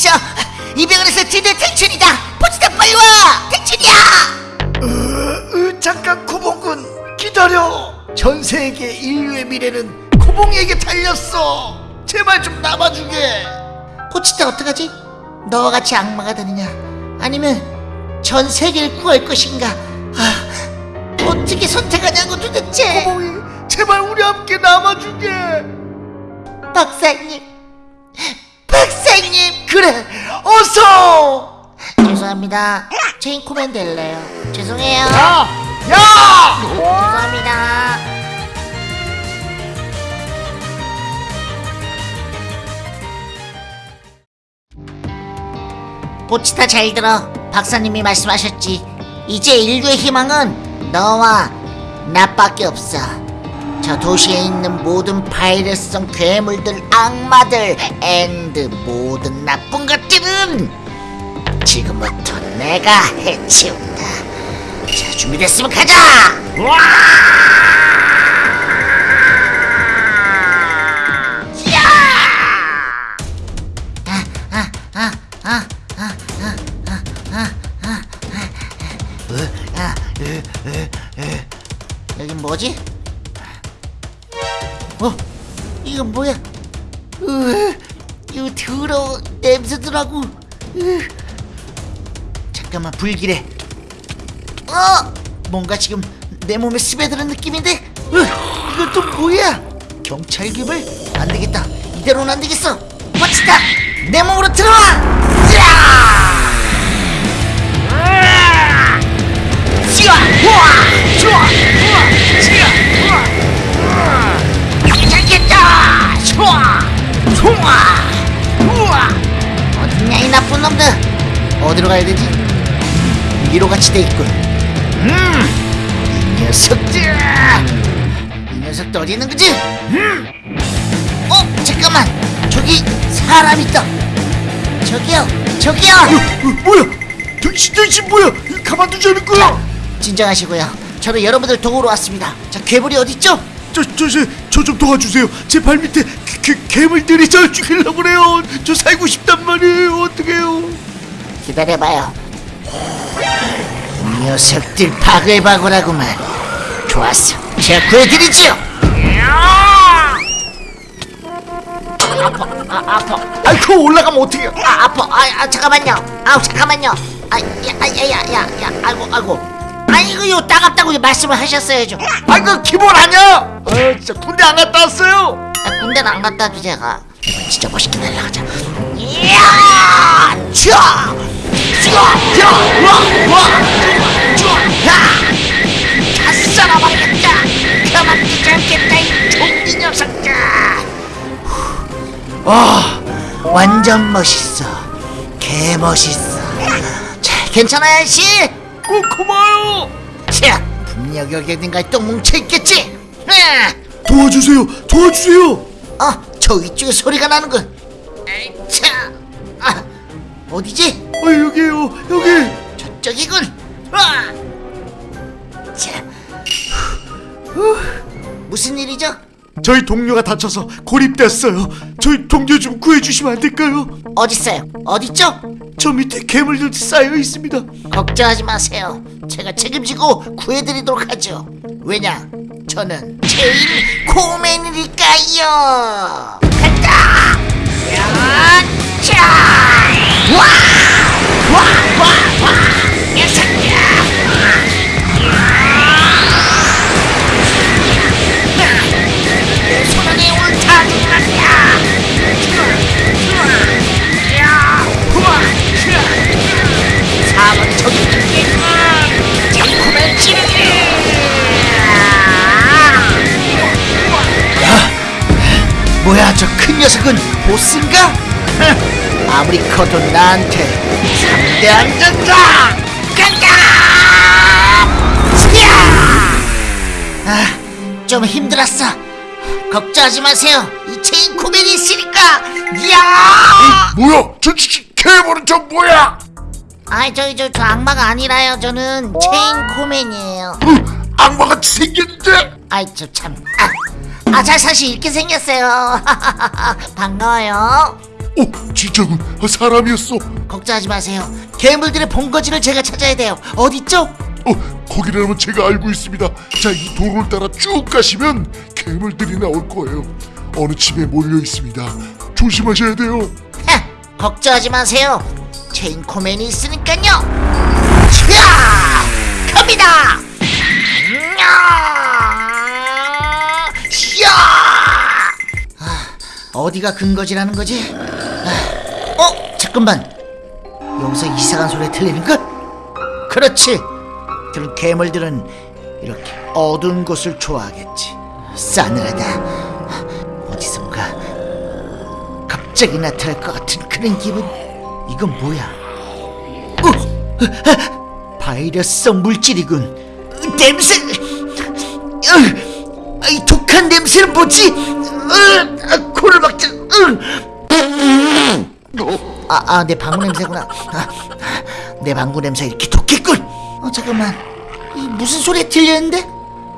있어 이 병원에서 드디어 택춘이다. 포치다 빨리 와. 택춘이야. 으, 잠깐 코봉군 기다려. 전 세계 인류의 미래는 코봉이에게 달렸어. 제발 좀 남아주게. 포치타 어떡하지? 너와 같이 악마가 되느냐? 아니면 전 세계를 구할 것인가? 아, 어떻게 선택하냐고 도대체? 코봉이 제발 우리 함께 남아주게. 박사님 박사님 그래 어서! 죄송합니다. 체인 코맨 될래요? 죄송해요. 야! 야! 죄송합니다. 보치타 잘 들어. 박사님이 말씀하셨지. 이제 인류의 희망은 너와 나밖에 없어 저 도시에 있는 모든 바이러스성 괴물들 악마들 and 모든 나쁜 것들은 지금부터 내가 해치운다 자 준비됐으면 가자 여긴 뭐지? 어? 이건 뭐야? 으, 이거 더러워 냄새더라고 으. 잠깐만 불길해 어? 뭔가 지금 내 몸에 스며드는 느낌인데? 으, 이건 또 뭐야? 경찰 기물? 안 되겠다 이대로는 안 되겠어 멋지다 내 몸으로 들어와 야! 지와! 우와! 좋아! 좋아! 우와! 어딨냐 이 나쁜 놈들 어디로 가야 되지? 음, 위로 같이 돼 있군 음! 이 녀석들! 이 녀석들 어디 있는 거지? 음! 어? 잠깐만! 저기 사람 있다! 저기요! 저기요! 어, 뭐야 당신 당신 뭐야 가만두자는 거야 진정하시고요 저는 여러분들 도우러 왔습니다 자 괴물이 어딨죠? 저 저 저 좀 도와주세요. 제 발 밑에 개, 개, 괴물들이 저 죽이려고 그래요. 저 살고 싶단 말이에요. 어떡해요. 기다려봐요. 이 녀석들 바글바글하구만. 좋았어. 제가 구해드리지요. 아파 아 아파. 아이 그거 올라가면 어떡해요 아 아파. 아, 아 잠깐만요. 아우 잠깐만요. 아 야 야 야 야 야 아이고 아이고 아이고요 따갑다고 말씀을 하셨어야죠. 아이 그 기본 아니야 아 진짜 군대 안 갔다 왔어요? 아, 군대는 안 갔다 와도 제가 진짜 멋있게 날아가자. 이야. 쫙다 썰어버리겠다. 가만두지 않겠다 이 좀비 녀석들. 와 완전 멋있어. 개 멋있어. 자 괜찮아요 씨? 꼭 고마워요 자 분명 여기 어딘가에 또 뭉쳐있겠지 아, 도와주세요 도와주세요 어, 저 위쪽에 소리가 나는군. 에이, 차, 아, 어디지? 아 여기요 여기 저쪽이군. 와, 자, 후, 무슨 일이죠? 저희 동료가 다쳐서 고립됐어요 저희 동료 좀 구해주시면 안 될까요? 어딨어요? 어딨죠? 저 밑에 괴물들 쌓여 있습니다 걱정하지 마세요. 제가 책임지고 구해드리도록 하죠. 왜냐? 저는 제일 코맨이니까요. 간다. 녀석은 보스인가? 아무리 커도 나한테 상대 안 된다! 간다! 아, 좀 힘들었어. 걱정하지 마세요. 이 체인소맨이 있으니까. 야! 뭐야 저, 저, 저 괴물은 저 뭐야 아이 저기 저, 저 악마가 아니라요. 저는 체인소맨이에요. 어, 악마같이 생겼는데 아이 저 참. 아, 아, 잘 사실 이렇게 생겼어요. 반가워요. 오, 진짜군. 아, 사람이었어. 걱정하지 마세요. 괴물들의 본거지를 제가 찾아야 돼요. 어디죠? 어, 거기라면 제가 알고 있습니다. 자, 이 도로를 따라 쭉 가시면 괴물들이 나올 거예요. 어느 집에 몰려 있습니다. 조심하셔야 돼요. 하, 걱정하지 마세요. 체인 코맨이 있으니까요. 자, 갑니다. 야! 어디가 근거지라는 거지? 아, 어? 잠깐만 여기서 이상한 소리 들리는 것? 그렇지 그런 괴물들은 이렇게 어두운 곳을 좋아하겠지 싸늘하다 어디선가 갑자기 나타날 것 같은 그런 기분 이건 뭐야 어? 어, 어 바이러스성 물질이군 냄새 으, 이 독한 냄새는 뭐지? 으, 코를 막자 아, 아, 내 방구 냄새구나. 아, 아 내 방구 냄새 이렇게 좋겠군. 어, 잠깐만. 이 무슨 소리 들렸는데?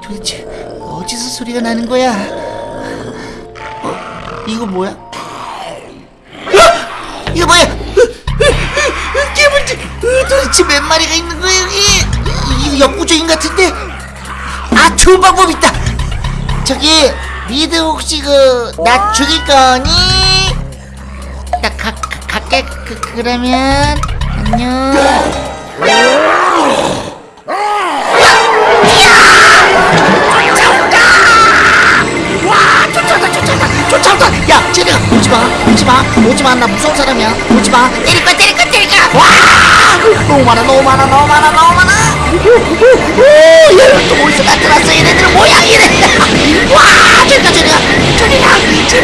도대체 어디서 소리가 나는 거야? 어, 이거 뭐야? 아! 이거 뭐야? 개불지 도대체 몇 마리가 있는 거야 여기? 이, 이, 이, 이, 이, 이, 이, 이, 이, 이, 이, 이, 이, 이, 이, 이, 이, 이, 니들 혹시 그 나 죽일 거니? 나 가, 가, 갈게 그, 그러면 안녕 쫓아온다! 야, 쟤네가 오지 마, 오지 마, 오지 마, 나 무서운 사람이야. 오지 마, 때릴 거 때릴 거 때릴 거 너무 많아, 너무 많아, 너무 많아, 너무 많아. 오, 얘네들 또 어디서 나타났어? 얘네들은 뭐야?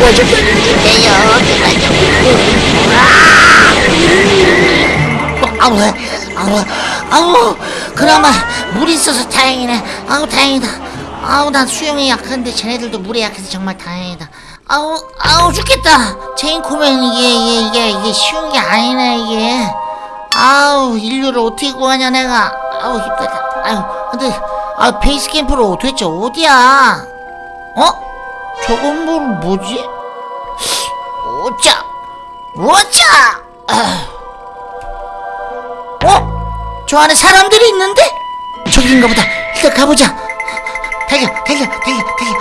보여줄게요. 아우, 아우, 아우, 그나마 물이 있어서 다행이네. 아우, 다행이다. 아우, 난 수영이 약한데 쟤네들도 물이 약해서 정말 다행이다. 아우, 아우, 죽겠다. 체인코면 이게, 이게, 이게, 이게 쉬운 게 아니네, 이게. 아우, 인류를 어떻게 구하냐, 내가. 아우, 힘들다. 아유, 근데, 아, 베이스 캠프로 도대체 어디야? 어? 저건 뭐 뭐지? 오차! 오차! 어? 저 안에 사람들이 있는데? 저기인가 보다. 일단 가보자. 달려, 달려, 달려, 달려.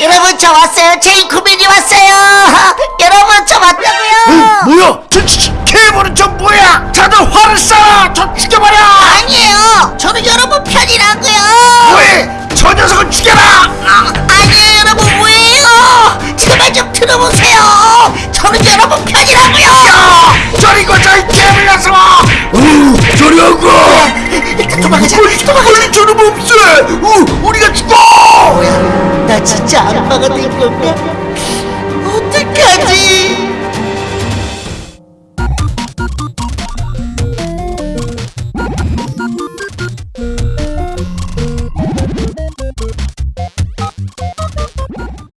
여러분 저 왔어요 제이코맨이 왔어요 여러분 저 왔다고요 뭐야 저, 케이블은 저 뭐야 다들 화를 쏴저 죽여버려 아니에요 저는 여러분 편이라고요 왜? 저 녀석은 죽여라 양파가 된 건가? 어떡하지?